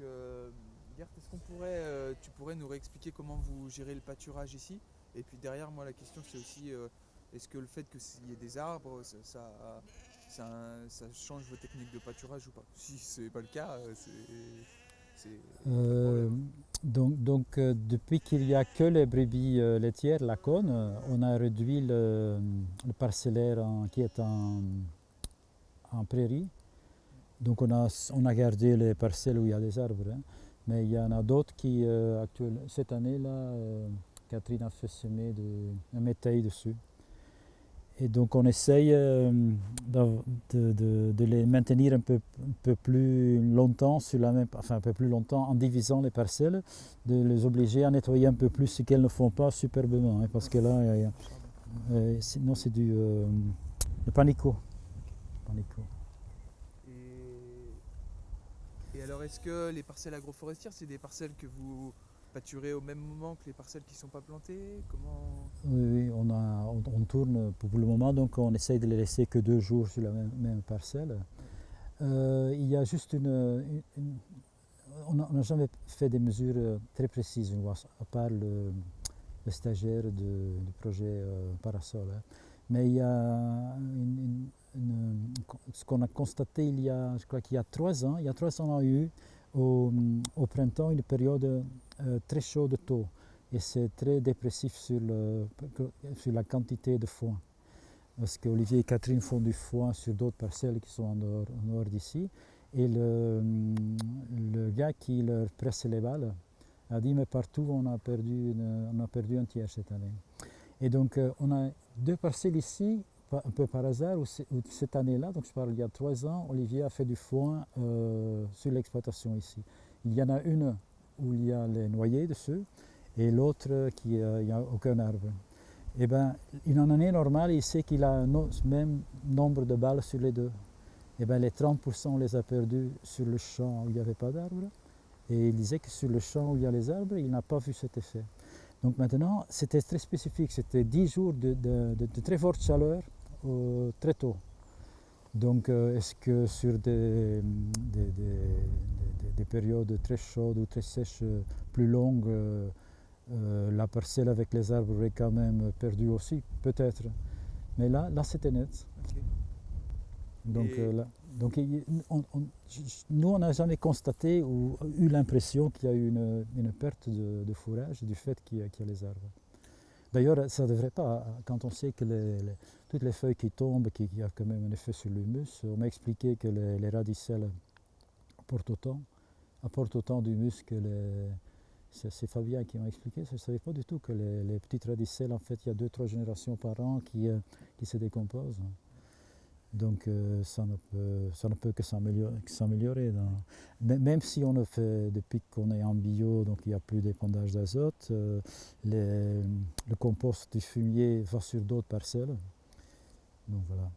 euh, Gert, est-ce qu'on pourrait, euh, tu pourrais nous réexpliquer comment vous gérez le pâturage ici? Et puis derrière, moi, la question, c'est aussi, euh, est-ce que le fait qu'il y ait des arbres, ça, ça, ça, ça change vos techniques de pâturage ou pas? Si c'est pas le cas, euh, c'est... donc, donc, depuis qu'il n'y a que les brebis laitières, la cône, on a réduit le, le parcellaire en- qui est en, en prairie. Donc on a, on a gardé les parcelles où il y a des arbres. hein. Mais il y en a d'autres qui, euh, actuel- cette année-là, euh, Catherine a fait semer de, un métail dessus. Et donc on essaye euh, de, de- les maintenir un peu, un peu plus longtemps sur la même, enfin un peu plus longtemps en divisant les parcelles, de les obliger à nettoyer un peu plus ce qu'elles ne font pas superbement, hein, parce que là, sinon c'est du. Panico. Alors, est-ce que les parcelles agroforestières, c'est des parcelles que vous pâturez au même moment que les parcelles qui ne sont pas plantées? Comment? Oui, on, a, on, tourne pour le moment, donc on essaye de les laisser que deux jours sur la même, parcelle. Euh, il y a juste une. on n'a jamais fait des mesures euh, très précises, à part le, stagiaire du projet euh, Parasol. hein. Mais il y a ce qu'on a constaté il y a, je crois qu'il y a trois ans, il y a trois ans, on a eu au, printemps une période euh, très chaude tôt et c'est très dépressif sur, sur la quantité de foin. Parce qu'Olivier et Catherine font du foin sur d'autres parcelles qui sont en dehors, d'ici. Et le, gars qui leur presse les balles a dit mais partout on a perdu, on a perdu un tiers cette année. Et donc euh, on a deux parcelles ici, un peu par hasard, où, cette année-là, donc je parle il y a trois ans, Olivier a fait du foin euh, sur l'exploitation ici. Il y en a une où il y a les noyers dessus et l'autre qui euh, il n'y a aucun arbre. Eh ben, une année normale, il sait qu'il a un même nombre de balles sur les deux. Eh ben, les 30% on les a perdus sur le champ où il n'y avait pas d'arbres. Et il disait que sur le champ où il y a les arbres, il n'a pas vu cet effet. Donc maintenant, c'était très spécifique. C'était 10 jours de très forte chaleur euh, très tôt. Donc, euh, est-ce que sur des, des- des- des- des périodes très chaudes ou très sèches, euh, plus longues, la parcelle avec les arbres aurait quand même perdu aussi? Peut-être. Mais là, là c'était net. Donc, Et- là- donc on- on- nous, on n'a jamais constaté ou eu l'impression qu'il y a eu une, une perte de, de fourrage du fait qu'il y, a- qu'il y a les arbres. D'ailleurs, ça ne devrait pas, quand on sait que toutes les feuilles qui tombent, qu'il y a quand même un effet sur l'humus, on m'a expliqué que les, les radicelles apportent autant, apportent autant d'humus que les... C'est Fabien qui m'a expliqué, je ne savais pas du tout que les, petites radicelles, en fait, il y a deux, trois générations par an qui, euh, qui se décomposent. Donc euh, ça, ne peut, ça ne peut que s'améliorer. Même si on le fait depuis qu'on est en bio, donc il n'y a plus d'épandage d'azote, euh, le compost du fumier va sur d'autres parcelles. Donc voilà.